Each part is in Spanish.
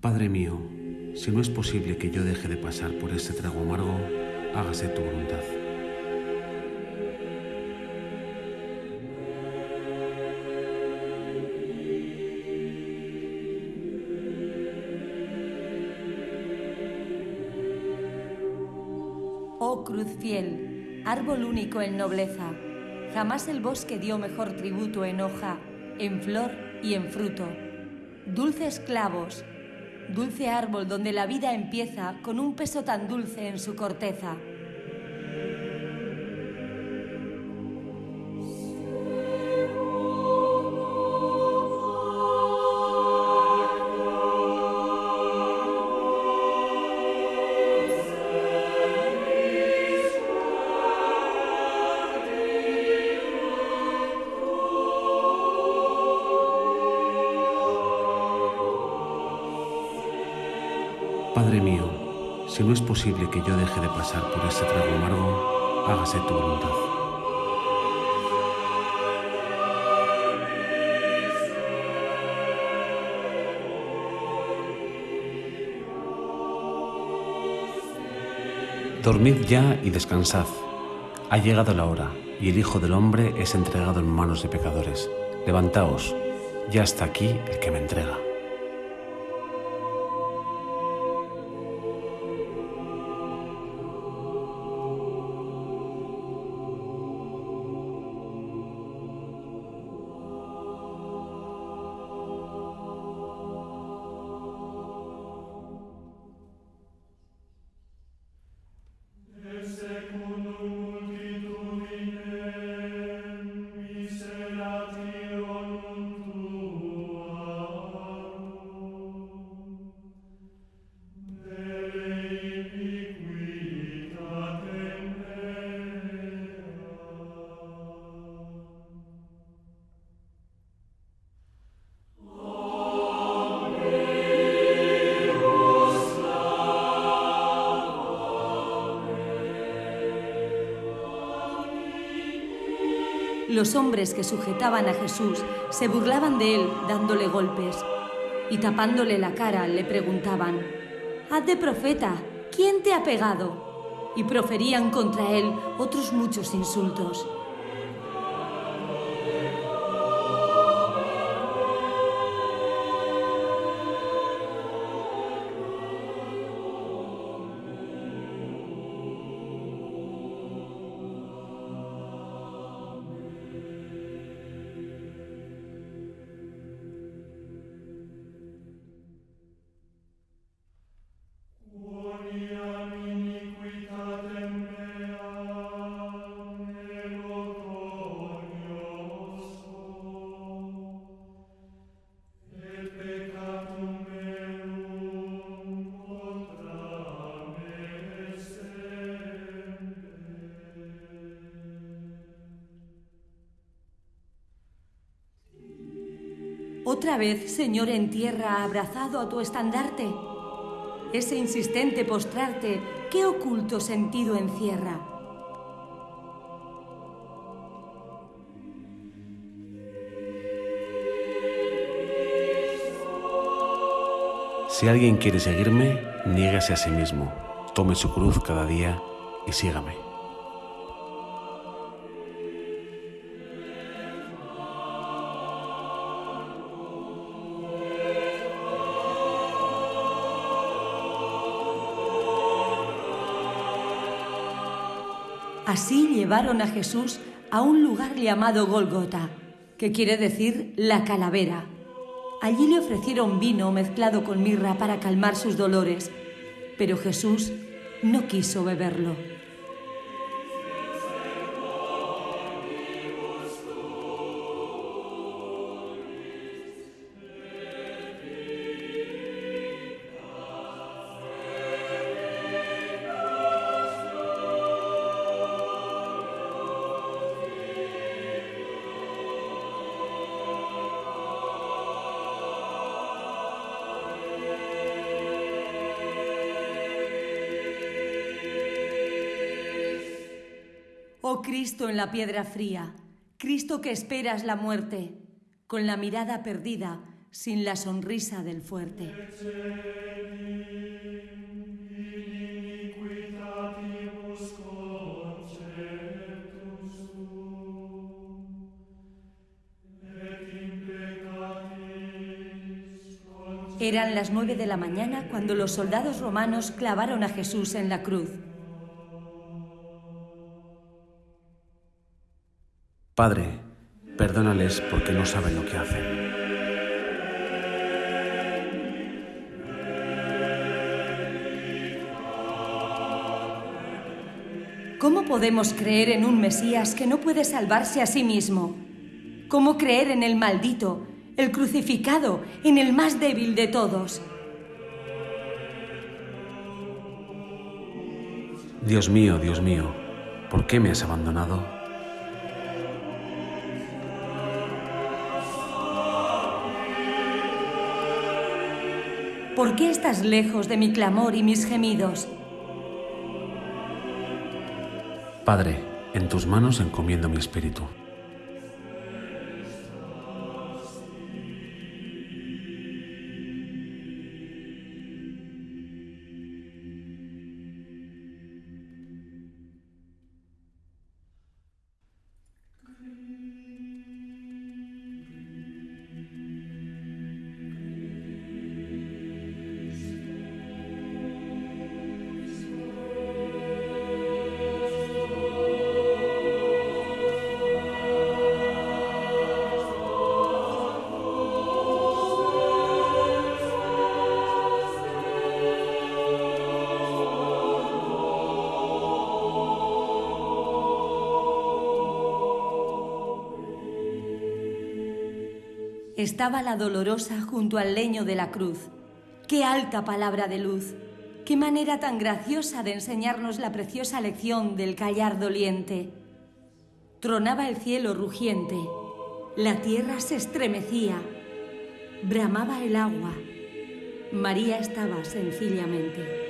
Padre mío, si no es posible que yo deje de pasar por ese trago amargo, hágase tu voluntad. Oh cruz fiel, árbol único en nobleza, jamás el bosque dio mejor tributo en hoja, en flor y en fruto. Dulces clavos, dulce árbol donde la vida empieza con un peso tan dulce en su corteza. Si no es posible que yo deje de pasar por ese trago amargo, hágase tu voluntad. Dormid ya y descansad. Ha llegado la hora, y el Hijo del Hombre es entregado en manos de pecadores. Levantaos, ya está aquí el que me entrega. Los hombres que sujetaban a Jesús se burlaban de él dándole golpes y tapándole la cara le preguntaban, Haz de profeta, ¿quién te ha pegado? Y proferían contra él otros muchos insultos. Otra vez, Señor, en tierra, abrazado a tu estandarte. Ese insistente postrarte, ¿qué oculto sentido encierra? Si alguien quiere seguirme, niégase a sí mismo, tome su cruz cada día y sígame. Así llevaron a Jesús a un lugar llamado Golgota, que quiere decir la calavera. Allí le ofrecieron vino mezclado con mirra para calmar sus dolores, pero Jesús no quiso beberlo. Cristo en la piedra fría, Cristo que esperas la muerte, con la mirada perdida, sin la sonrisa del fuerte. Eran las nueve de la mañana cuando los soldados romanos clavaron a Jesús en la cruz. Padre, perdónales porque no saben lo que hacen. ¿Cómo podemos creer en un Mesías que no puede salvarse a sí mismo? ¿Cómo creer en el maldito, el crucificado, en el más débil de todos? Dios mío, Dios mío, ¿por qué me has abandonado? ¿Por qué estás lejos de mi clamor y mis gemidos? Padre, en tus manos encomiendo mi espíritu. Estaba la dolorosa junto al leño de la cruz. Qué alta palabra de luz. Qué manera tan graciosa de enseñarnos la preciosa lección del callar doliente. Tronaba el cielo rugiente. La tierra se estremecía. Bramaba el agua. María estaba sencillamente.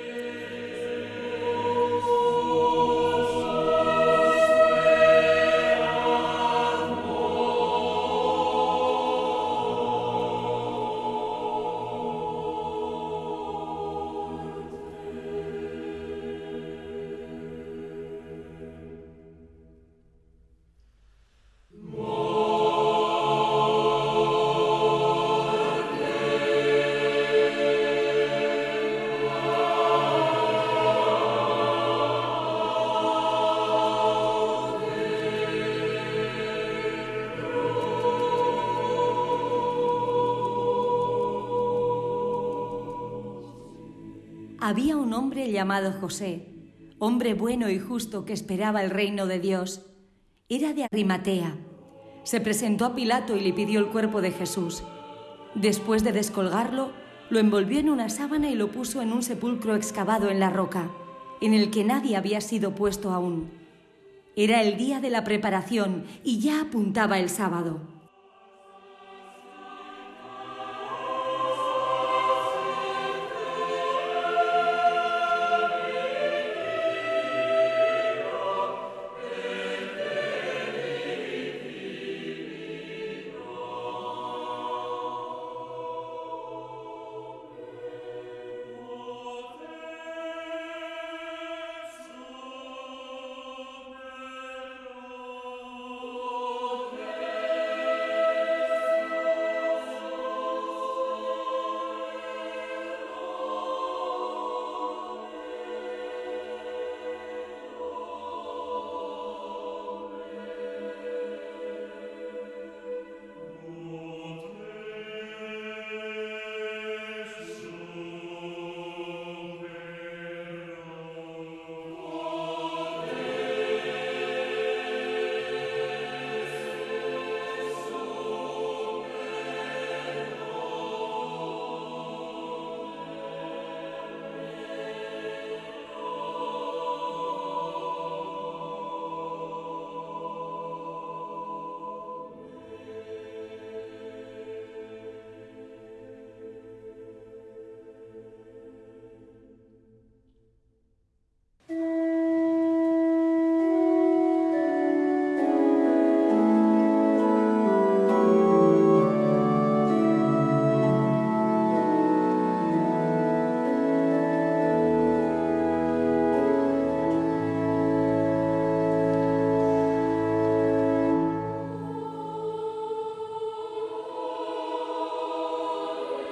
Había un hombre llamado José, hombre bueno y justo que esperaba el reino de Dios. Era de Arimatea. Se presentó a Pilato y le pidió el cuerpo de Jesús. Después de descolgarlo, lo envolvió en una sábana y lo puso en un sepulcro excavado en la roca, en el que nadie había sido puesto aún. Era el día de la preparación y ya apuntaba el sábado.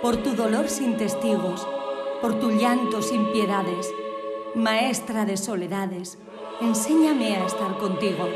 Por tu dolor sin testigos, por tu llanto sin piedades. Maestra de soledades, enséñame a estar contigo.